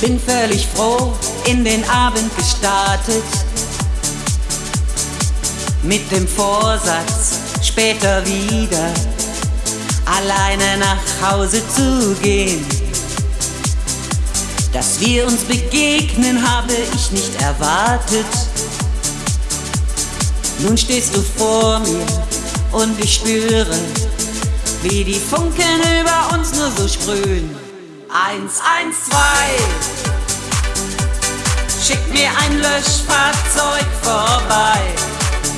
Bin völlig froh in den Abend gestartet. Mit dem Vorsatz, später wieder alleine nach Hause zu gehen. Dass wir uns begegnen, habe ich nicht erwartet. Nun stehst du vor mir und ich spüre, wie die Funken über uns nur so sprühen. Eins, eins, zwei. Schick mir ein Löschfahrzeug vorbei.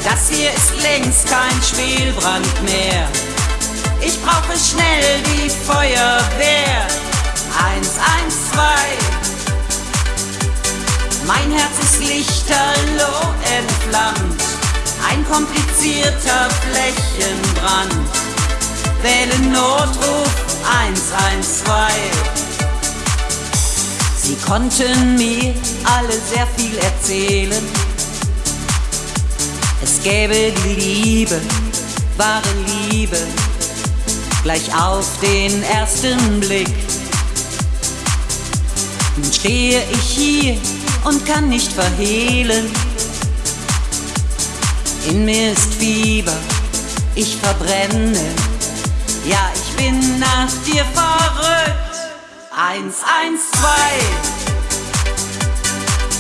Das hier ist längst kein Spielbrand mehr. Ich brauche schnell die Feuerwehr. Eins, eins, zwei. Mein Herz ist lichterloh entflammt. Ein komplizierter Flächenbrand. Wähle Notruf 112. Sie konnten mir alle sehr viel erzählen. Es gäbe die Liebe, wahre Liebe, gleich auf den ersten Blick. Nun stehe ich hier und kann nicht verhehlen. In mir ist Fieber, ich verbrenne. Ja, ich bin nach dir verrückt. Eins, eins, zwei.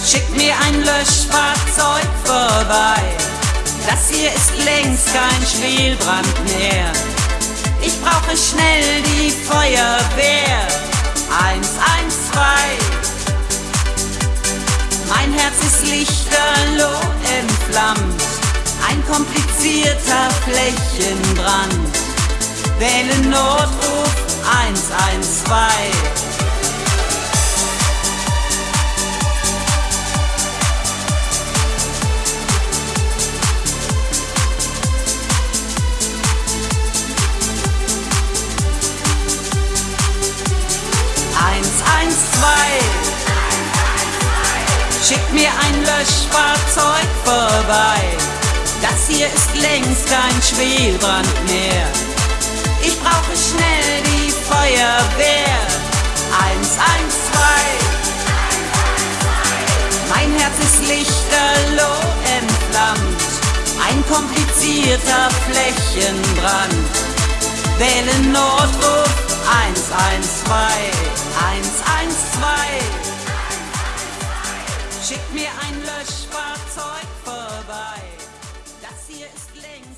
Schick mir ein Löschfahrzeug vorbei. Das hier ist längst kein Spielbrand mehr. Ich brauche schnell die Feuerwehr. Eins, eins, zwei. Mein Herz ist lichterloh entflammt. Ein komplizierter Flächenbrand. Wähle Notruf 112. Schick mir ein Löschfahrzeug vorbei. Das hier ist längst kein Spielbrand mehr. Ich brauche schnell die Feuerwehr. 112. Mein Herz ist lichterloh entflammt. Ein komplizierter Flächenbrand. Wähle Notruf 112. 112. Schick mir ein Löschfahrzeug vorbei. Das hier ist längst.